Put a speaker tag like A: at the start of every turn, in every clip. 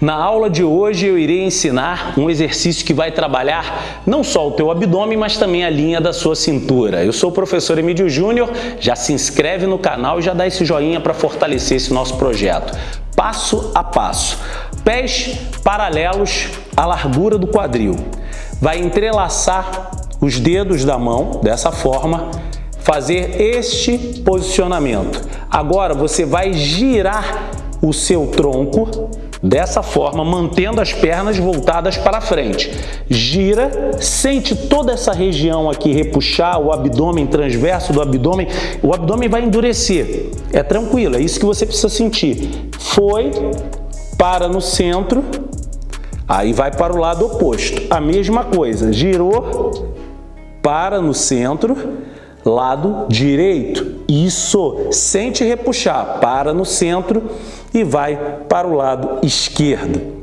A: Na aula de hoje eu irei ensinar um exercício que vai trabalhar não só o teu abdômen, mas também a linha da sua cintura. Eu sou o professor Emílio Júnior, já se inscreve no canal e já dá esse joinha para fortalecer esse nosso projeto. Passo a passo. Pés paralelos à largura do quadril. Vai entrelaçar os dedos da mão dessa forma, fazer este posicionamento. Agora você vai girar o seu tronco Dessa forma, mantendo as pernas voltadas para frente. Gira, sente toda essa região aqui repuxar, o abdômen transverso do abdômen. O abdômen vai endurecer. É tranquilo, é isso que você precisa sentir. Foi, para no centro, aí vai para o lado oposto. A mesma coisa, girou, para no centro, lado direito. Isso, sente repuxar, para no centro e vai para o lado esquerdo.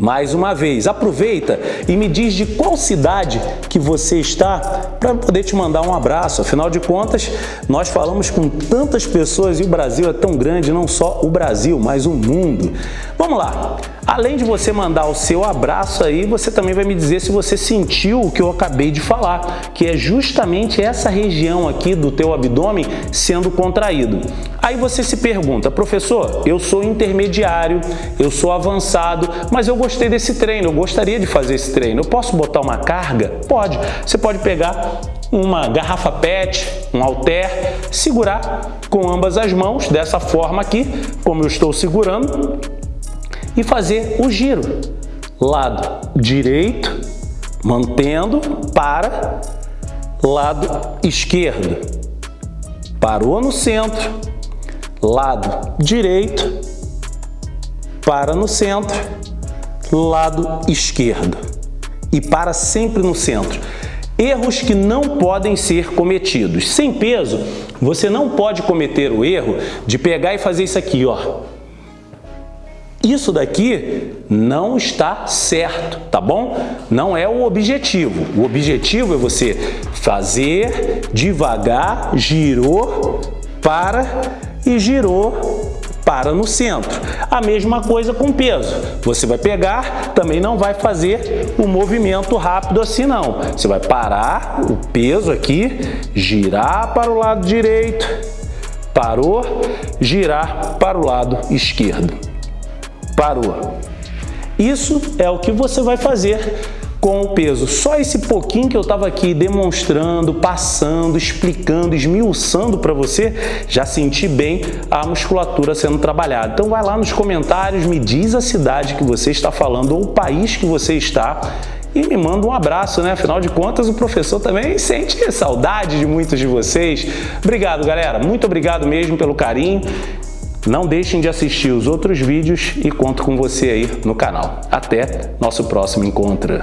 A: Mais uma vez, aproveita e me diz de qual cidade que você está para poder te mandar um abraço. Afinal de contas, nós falamos com tantas pessoas e o Brasil é tão grande, não só o Brasil, mas o mundo. Vamos lá! Além de você mandar o seu abraço aí, você também vai me dizer se você sentiu o que eu acabei de falar, que é justamente essa região aqui do teu abdômen sendo contraído. Aí você se pergunta, professor, eu sou intermediário, eu sou avançado, mas eu gostei desse treino, eu gostaria de fazer esse treino. Eu posso botar uma carga? Pode. Você pode pegar uma garrafa PET, um halter, segurar com ambas as mãos, dessa forma aqui, como eu estou segurando, e fazer o giro. Lado direito, mantendo, para, lado esquerdo. Parou no centro, lado direito, para no centro, lado esquerdo. E para sempre no centro. Erros que não podem ser cometidos. Sem peso, você não pode cometer o erro de pegar e fazer isso aqui, ó. Isso daqui não está certo, tá bom? Não é o objetivo. O objetivo é você fazer devagar, girou, para e girou, para no centro. A mesma coisa com peso. Você vai pegar, também não vai fazer o movimento rápido assim não. Você vai parar o peso aqui, girar para o lado direito, parou, girar para o lado esquerdo parou. Isso é o que você vai fazer com o peso. Só esse pouquinho que eu estava aqui demonstrando, passando, explicando, esmiuçando para você, já senti bem a musculatura sendo trabalhada. Então vai lá nos comentários, me diz a cidade que você está falando ou o país que você está e me manda um abraço, né? Afinal de contas, o professor também sente saudade de muitos de vocês. Obrigado, galera. Muito obrigado mesmo pelo carinho não deixem de assistir os outros vídeos e conto com você aí no canal. Até nosso próximo encontro.